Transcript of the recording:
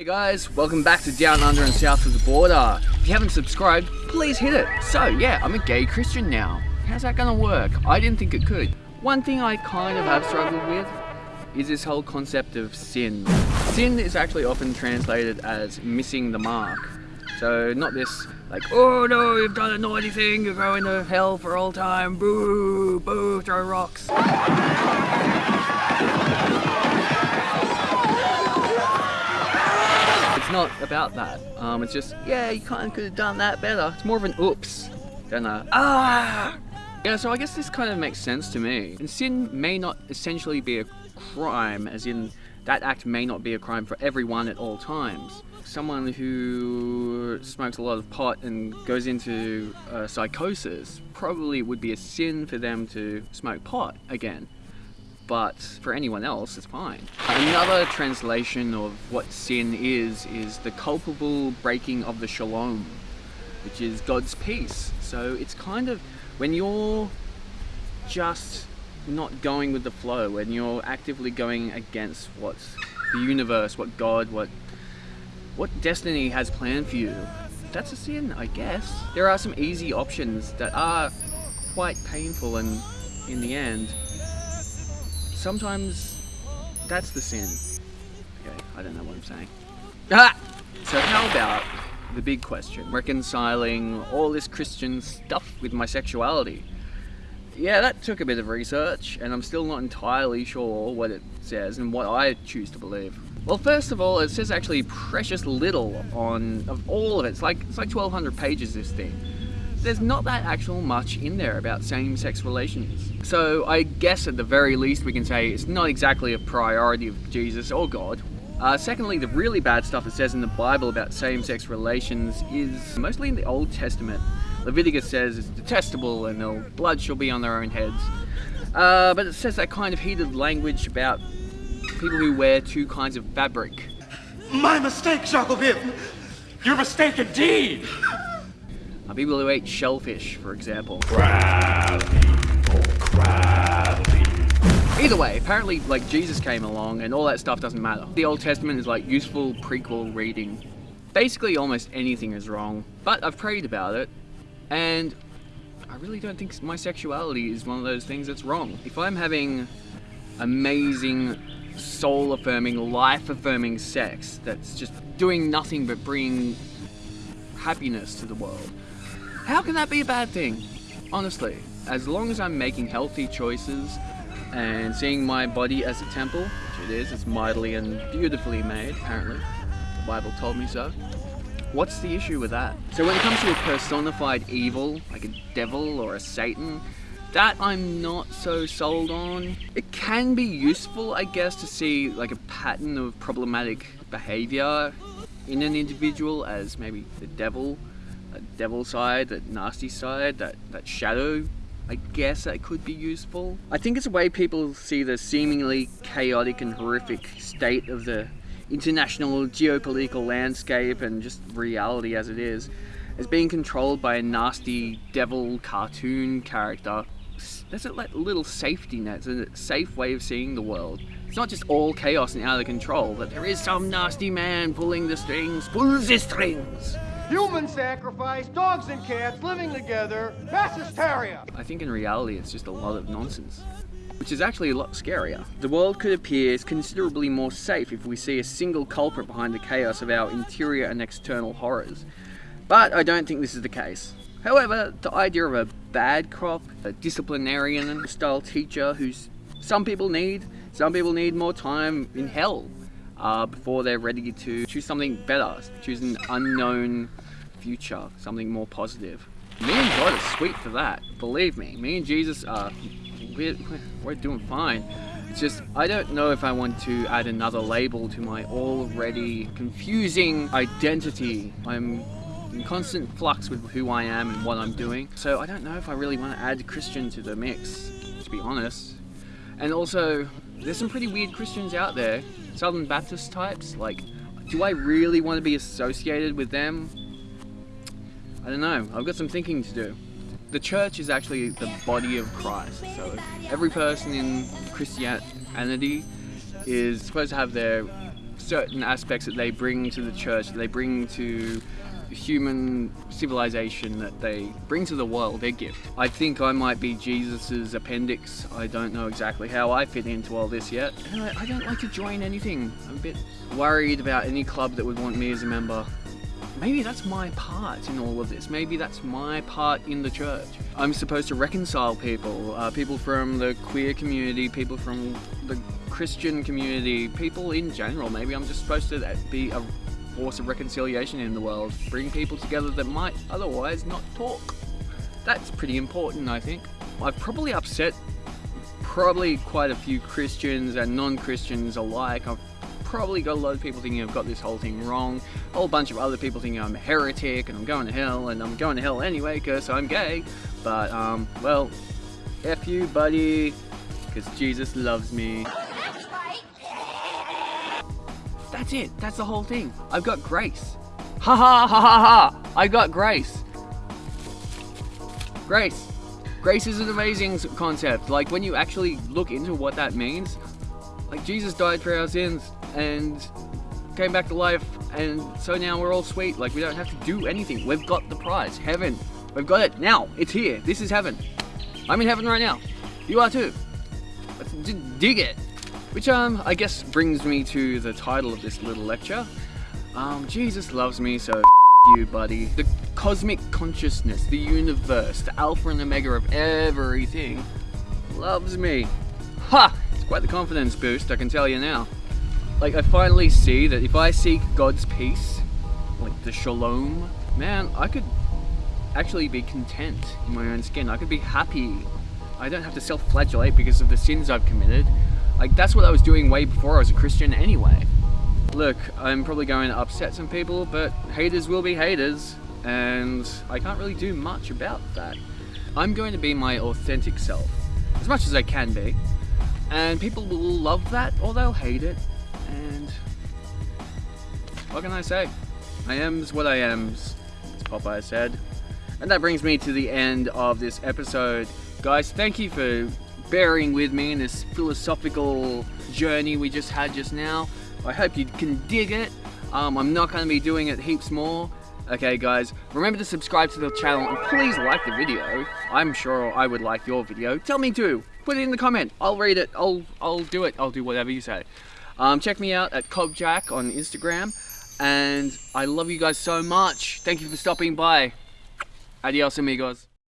Hey guys, welcome back to Down Under and South of the Border. If you haven't subscribed, please hit it. So yeah, I'm a gay Christian now. How's that gonna work? I didn't think it could. One thing I kind of have struggled with is this whole concept of sin. Sin is actually often translated as missing the mark. So not this like, oh no, you've done a naughty thing, you're going to hell for all time, boo, boo, throw rocks. It's not about that. Um, it's just, yeah, you kind of could have done that better. It's more of an oops than a ah. Yeah, so I guess this kind of makes sense to me. And sin may not essentially be a crime, as in that act may not be a crime for everyone at all times. Someone who smokes a lot of pot and goes into uh, psychosis probably would be a sin for them to smoke pot again. But for anyone else, it's fine. Another translation of what sin is, is the culpable breaking of the shalom, which is God's peace. So it's kind of when you're just not going with the flow, when you're actively going against what the universe, what God, what what destiny has planned for you, that's a sin, I guess. There are some easy options that are quite painful and in the end, sometimes that's the sin. Okay, I don't know what I'm saying. Ah! So how about the big question, reconciling all this Christian stuff with my sexuality? Yeah, that took a bit of research, and I'm still not entirely sure what it says and what I choose to believe. Well, first of all, it says actually precious little on of all of it. It's like it's like 1,200 pages. This thing. There's not that actual much in there about same-sex relations. So I guess at the very least we can say it's not exactly a priority of Jesus or God. Uh, secondly, the really bad stuff it says in the Bible about same-sex relations is mostly in the Old Testament. Leviticus says it's detestable and no blood shall be on their own heads. Uh, but it says that kind of heated language about people who wear two kinds of fabric. My mistake, Jacobin! Your mistake indeed! People who eat shellfish, for example. Either way, apparently like Jesus came along and all that stuff doesn't matter. The Old Testament is like useful prequel reading. Basically almost anything is wrong, but I've prayed about it and I really don't think my sexuality is one of those things that's wrong. If I'm having amazing, soul-affirming, life-affirming sex that's just doing nothing but bringing happiness to the world, how can that be a bad thing? Honestly, as long as I'm making healthy choices and seeing my body as a temple, which it is, it's mightily and beautifully made, apparently. The Bible told me so. What's the issue with that? So when it comes to a personified evil, like a devil or a Satan, that I'm not so sold on. It can be useful, I guess, to see like a pattern of problematic behavior in an individual as maybe the devil, a devil side, that nasty side, that, that shadow I guess that could be useful. I think it's a way people see the seemingly chaotic and horrific state of the international geopolitical landscape and just reality as it is as being controlled by a nasty devil cartoon character. That's a little safety net, it's a safe way of seeing the world. It's not just all chaos and out of control, but there is some nasty man pulling the strings, pulls the strings. Human sacrifice, dogs and cats living together, mass hysteria. I think in reality it's just a lot of nonsense. Which is actually a lot scarier. The world could appear considerably more safe if we see a single culprit behind the chaos of our interior and external horrors. But I don't think this is the case. However, the idea of a bad cop, a disciplinarian style teacher who's some people need, some people need more time in hell uh, before they're ready to choose something better, choose an unknown future, something more positive. Me and God are sweet for that, believe me. Me and Jesus are, we're, we're doing fine. It's just, I don't know if I want to add another label to my already confusing identity. I'm in constant flux with who I am and what I'm doing. So I don't know if I really want to add Christian to the mix, to be honest. And also, there's some pretty weird Christians out there, Southern Baptist types. Like, do I really want to be associated with them? I don't know. I've got some thinking to do. The church is actually the body of Christ. So every person in Christianity is supposed to have their certain aspects that they bring to the church, that they bring to human civilization that they bring to the world, their gift. I think I might be Jesus's appendix. I don't know exactly how I fit into all this yet. I, I don't like to join anything. I'm a bit worried about any club that would want me as a member. Maybe that's my part in all of this. Maybe that's my part in the church. I'm supposed to reconcile people, uh, people from the queer community, people from the Christian community, people in general. Maybe I'm just supposed to be a force of reconciliation in the world, bring people together that might otherwise not talk. That's pretty important, I think. I've probably upset probably quite a few Christians and non-Christians alike. I've probably got a lot of people thinking I've got this whole thing wrong. A whole bunch of other people thinking I'm a heretic and I'm going to hell and I'm going to hell anyway because I'm gay. But, um, well, F you, buddy, because Jesus loves me. That's it. That's the whole thing. I've got grace. Ha ha ha ha ha! I got grace. Grace. Grace is an amazing concept. Like when you actually look into what that means, like Jesus died for our sins and came back to life and so now we're all sweet. Like we don't have to do anything. We've got the prize. Heaven. We've got it now. It's here. This is heaven. I'm in heaven right now. You are too. Let's dig it. Which um, I guess brings me to the title of this little lecture. Um, Jesus loves me, so you, buddy. The cosmic consciousness, the universe, the alpha and omega of everything loves me. Ha! It's quite the confidence boost, I can tell you now. Like, I finally see that if I seek God's peace, like the shalom, man, I could actually be content in my own skin. I could be happy. I don't have to self-flagellate because of the sins I've committed. Like, that's what I was doing way before I was a Christian anyway. Look, I'm probably going to upset some people, but haters will be haters, and I can't really do much about that. I'm going to be my authentic self, as much as I can be, and people will love that or they'll hate it, and what can I say? I am's what I am's, as Popeye said. And that brings me to the end of this episode. Guys, thank you for bearing with me in this philosophical journey we just had just now. I hope you can dig it. Um, I'm not going to be doing it heaps more. Okay guys, remember to subscribe to the channel and please like the video. I'm sure I would like your video. Tell me to. Put it in the comment. I'll read it. I'll, I'll do it. I'll do whatever you say. Um, check me out at Cobjack on Instagram. And I love you guys so much. Thank you for stopping by. Adios amigos.